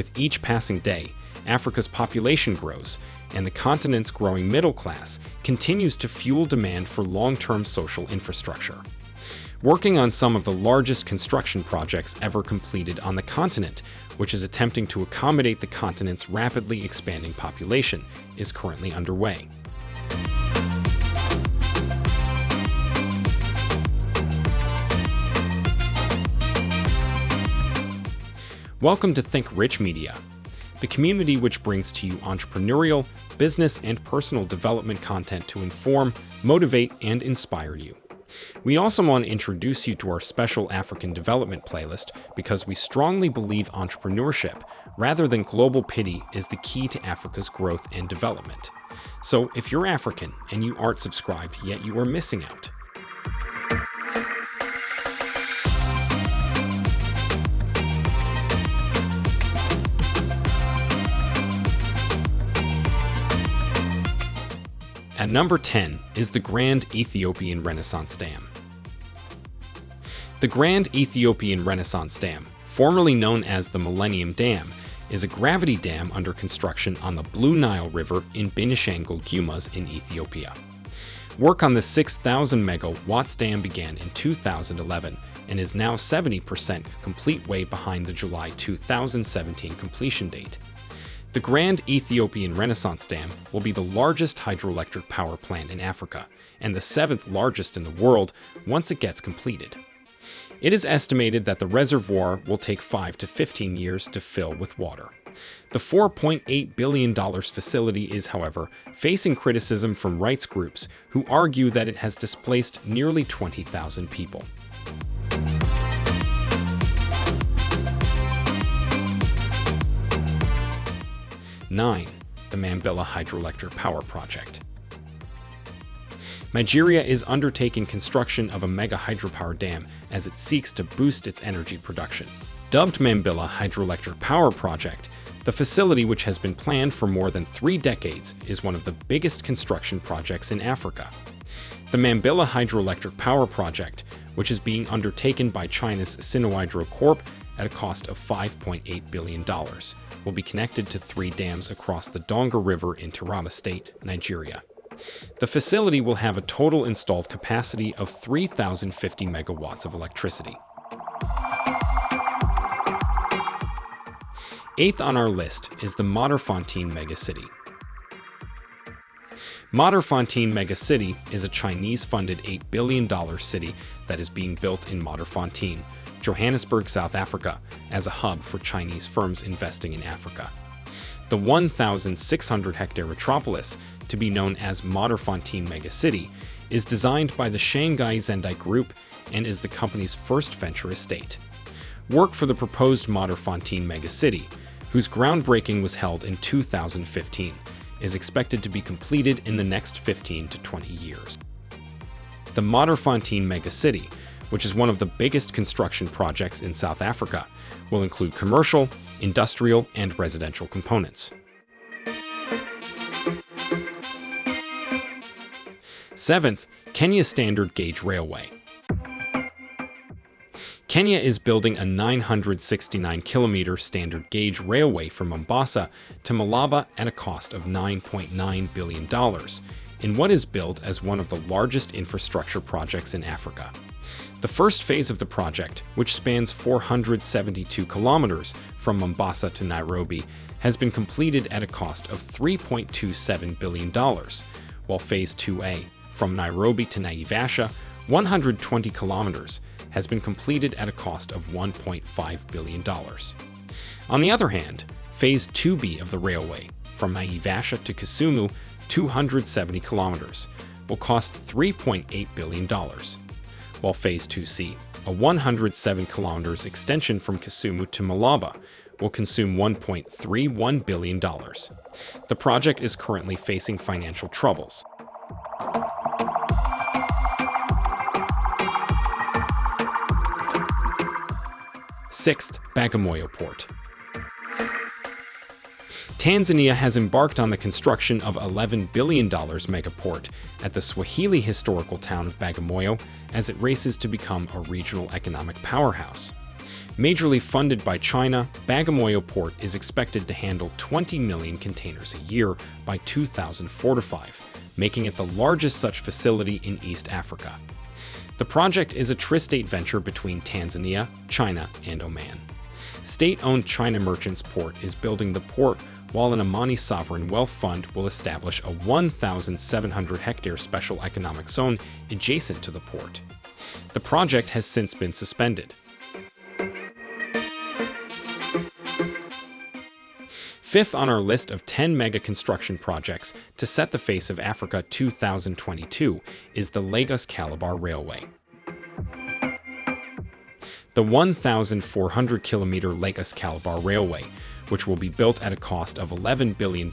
With each passing day, Africa's population grows, and the continent's growing middle class continues to fuel demand for long-term social infrastructure. Working on some of the largest construction projects ever completed on the continent, which is attempting to accommodate the continent's rapidly expanding population, is currently underway. Welcome to Think Rich Media, the community which brings to you entrepreneurial, business, and personal development content to inform, motivate, and inspire you. We also want to introduce you to our special African development playlist because we strongly believe entrepreneurship, rather than global pity, is the key to Africa's growth and development. So if you're African and you aren't subscribed, yet you are missing out. At number 10 is the Grand Ethiopian Renaissance Dam. The Grand Ethiopian Renaissance Dam, formerly known as the Millennium Dam, is a gravity dam under construction on the Blue Nile River in Benishangul Gumuz in Ethiopia. Work on the 6,000 megawatts dam began in 2011 and is now 70% complete way behind the July 2017 completion date. The Grand Ethiopian Renaissance Dam will be the largest hydroelectric power plant in Africa and the seventh largest in the world once it gets completed. It is estimated that the reservoir will take 5 to 15 years to fill with water. The $4.8 billion facility is, however, facing criticism from rights groups who argue that it has displaced nearly 20,000 people. 9. The Mambilla Hydroelectric Power Project. Nigeria is undertaking construction of a mega hydropower dam as it seeks to boost its energy production. Dubbed Mambilla Hydroelectric Power Project, the facility which has been planned for more than three decades is one of the biggest construction projects in Africa. The Mambilla Hydroelectric Power Project, which is being undertaken by China's Sinohydro Corp at a cost of $5.8 billion, will be connected to three dams across the Donga River in Taraba State, Nigeria. The facility will have a total installed capacity of 3,050 megawatts of electricity. Eighth on our list is the Modderfontein Megacity. Modderfontein Megacity is a Chinese-funded $8 billion city that is being built in Modderfontein, Johannesburg, South Africa, as a hub for Chinese firms investing in Africa. The 1,600 hectare metropolis, to be known as Modderfontein Megacity, is designed by the Shanghai Zendai Group and is the company's first venture estate. Work for the proposed Modderfontein Megacity, whose groundbreaking was held in 2015, is expected to be completed in the next 15 to 20 years. The Modderfontein Megacity which is one of the biggest construction projects in South Africa, will include commercial, industrial, and residential components. Seventh, Kenya Standard Gauge Railway. Kenya is building a 969 kilometer standard gauge railway from Mombasa to Malaba at a cost of $9.9 billion in what is billed as one of the largest infrastructure projects in Africa. The first phase of the project, which spans 472 kilometers from Mombasa to Nairobi, has been completed at a cost of $3.27 billion, while Phase 2A, from Nairobi to Naivasha, 120 kilometers, has been completed at a cost of $1.5 billion. On the other hand, Phase 2B of the railway, from Naivasha to Kisumu, 270 kilometers, will cost $3.8 billion while Phase 2C, a 107 kilometers extension from Kisumu to Malaba, will consume $1.31 billion. The project is currently facing financial troubles. Sixth, Bagamoyo Port. Tanzania has embarked on the construction of $11 billion megaport at the Swahili historical town of Bagamoyo as it races to become a regional economic powerhouse. Majorly funded by China, Bagamoyo Port is expected to handle 20 million containers a year by 2045, making it the largest such facility in East Africa. The project is a tri-state venture between Tanzania, China, and Oman. State-owned China Merchants Port is building the port while an Omani sovereign wealth fund will establish a 1,700 hectare special economic zone adjacent to the port. The project has since been suspended. Fifth on our list of 10 mega construction projects to set the face of Africa 2022 is the Lagos Calabar Railway. The 1,400 kilometer Lagos Calabar Railway, which will be built at a cost of $11 billion,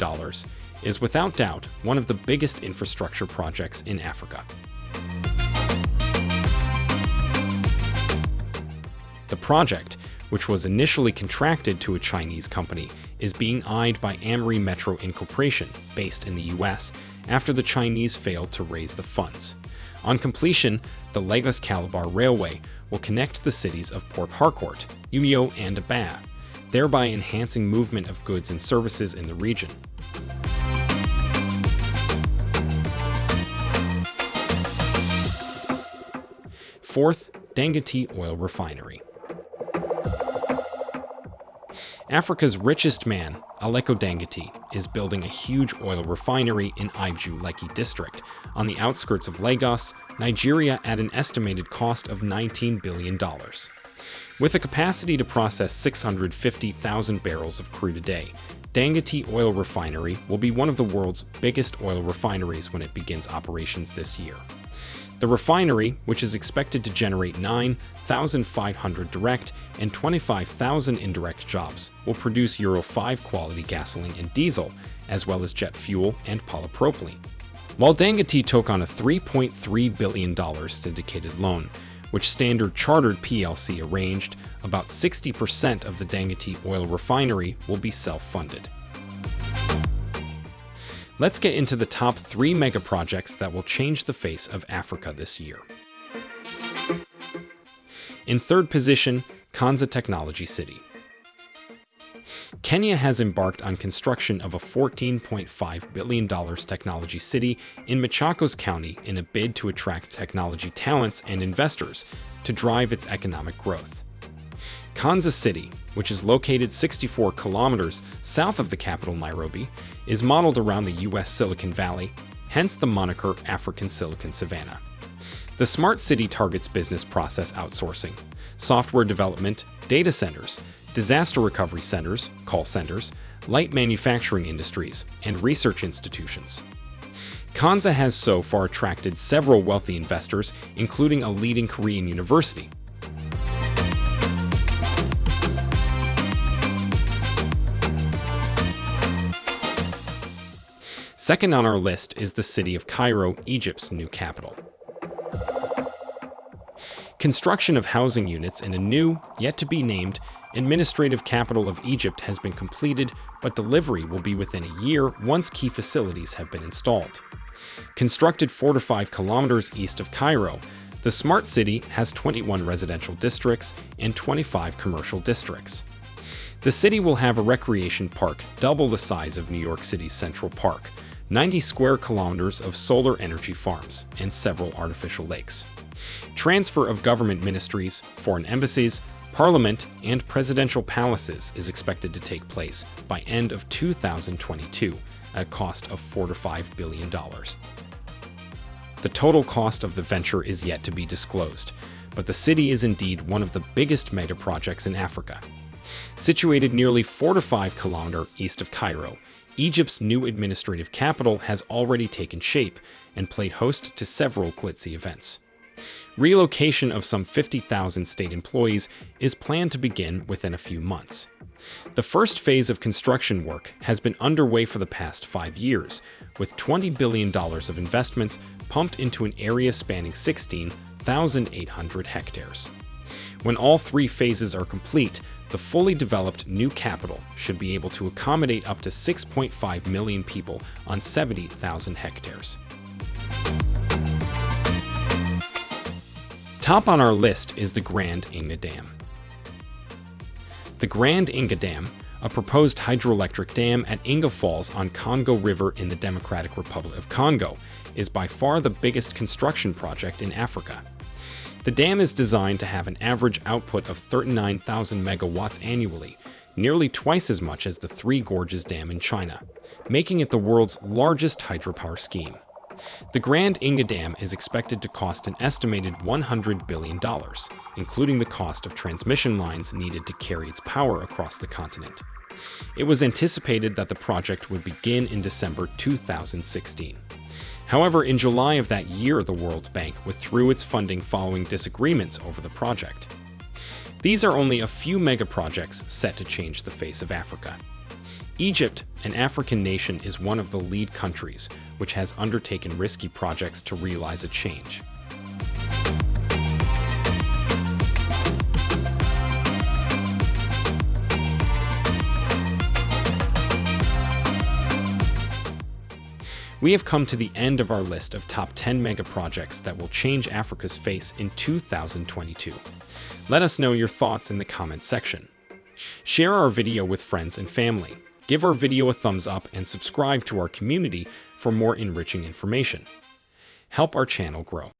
is without doubt one of the biggest infrastructure projects in Africa. The project, which was initially contracted to a Chinese company, is being eyed by AmeriMetro Incorporation, based in the US, after the Chinese failed to raise the funds. On completion, the Lagos Calabar Railway will connect the cities of Port Harcourt, Umuahia, and Aba, thereby enhancing movement of goods and services in the region. Fourth, Dangote Oil Refinery. Africa's richest man, Aliko Dangote, is building a huge oil refinery in Ibeju Lekki district, on the outskirts of Lagos, Nigeria at an estimated cost of $19 billion. With a capacity to process 650,000 barrels of crude a day, Dangote Oil Refinery will be one of the world's biggest oil refineries when it begins operations this year. The refinery, which is expected to generate 9,500 direct and 25,000 indirect jobs, will produce Euro 5 quality gasoline and diesel, as well as jet fuel and polypropylene. While Dangote took on a $3.3 billion syndicated loan, which Standard Chartered plc arranged, about 60% of the Dangote oil refinery will be self-funded. Let's get into the top three mega projects that will change the face of Africa this year. In third position, Konza Technology City. Kenya has embarked on construction of a $14.5 billion technology city in Machakos County in a bid to attract technology talents and investors to drive its economic growth. Konza City, which is located 64 kilometers south of the capital Nairobi, is modeled around the US Silicon Valley, hence the moniker African Silicon Savannah. The smart city targets business process outsourcing, software development, data centers, disaster recovery centers, call centers, light manufacturing industries, and research institutions. Konza has so far attracted several wealthy investors, including a leading Korean university, Second on our list is the city of Cairo, Egypt's new capital. Construction of housing units in a new, yet to be named, administrative capital of Egypt has been completed, but delivery will be within a year once key facilities have been installed. Constructed 4 to 5 kilometers east of Cairo, the smart city has 21 residential districts and 25 commercial districts. The city will have a recreation park double the size of New York City's Central Park, 90 square kilometers of solar energy farms, and several artificial lakes. Transfer of government ministries, foreign embassies, parliament, and presidential palaces is expected to take place by end of 2022 at a cost of 4 to 5 billion dollars. The total cost of the venture is yet to be disclosed, but the city is indeed one of the biggest mega projects in Africa. Situated nearly 4 to 5 kilometer east of Cairo, Egypt's new administrative capital has already taken shape and played host to several glitzy events. Relocation of some 50,000 state employees is planned to begin within a few months. The first phase of construction work has been underway for the past five years, with $20 billion of investments pumped into an area spanning 16,800 hectares. When all three phases are complete, the fully developed new capital should be able to accommodate up to 6.5 million people on 70,000 hectares. Top on our list is the Grand Inga Dam. The Grand Inga Dam, a proposed hydroelectric dam at Inga Falls on Congo River in the Democratic Republic of Congo, is by far the biggest construction project in Africa. The dam is designed to have an average output of 39,000 megawatts annually, nearly twice as much as the Three Gorges Dam in China, making it the world's largest hydropower scheme. The Grand Inga Dam is expected to cost an estimated $100 billion, including the cost of transmission lines needed to carry its power across the continent. It was anticipated that the project would begin in December 2016. However, in July of that year, the World Bank withdrew its funding following disagreements over the project. These are only a few megaprojects set to change the face of Africa. Egypt, an African nation, is one of the lead countries which has undertaken risky projects to realize a change. We have come to the end of our list of top 10 mega projects that will change Africa's face in 2022. Let us know your thoughts in the comments section. Share our video with friends and family. Give our video a thumbs up and subscribe to our community for more enriching information. Help our channel grow.